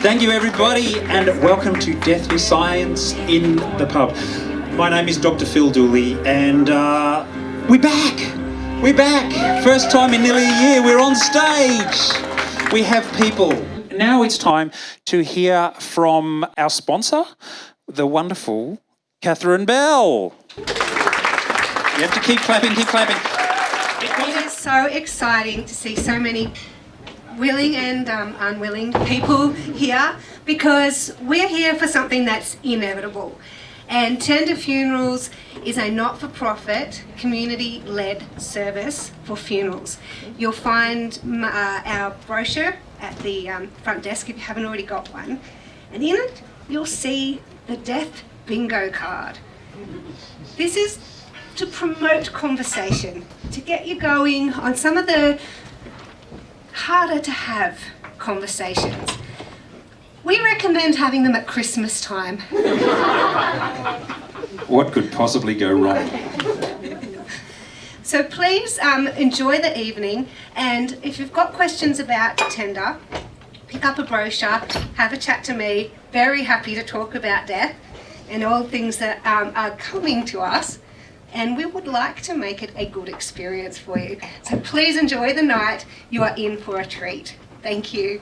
Thank you everybody and welcome to Deathly Science in the Pub. My name is Dr Phil Dooley and uh, we're back! We're back! First time in nearly a year, we're on stage! We have people. Now it's time to hear from our sponsor, the wonderful Catherine Bell. You have to keep clapping, keep clapping. It is so exciting to see so many willing and um, unwilling people here because we're here for something that's inevitable. And Tender Funerals is a not-for-profit, community-led service for funerals. You'll find uh, our brochure at the um, front desk if you haven't already got one. And in it, you'll see the death bingo card. This is to promote conversation, to get you going on some of the harder to have conversations. We recommend having them at Christmas time. what could possibly go wrong? So please um, enjoy the evening and if you've got questions about tender, pick up a brochure, have a chat to me. Very happy to talk about death and all things that um, are coming to us and we would like to make it a good experience for you. So please enjoy the night. You are in for a treat. Thank you.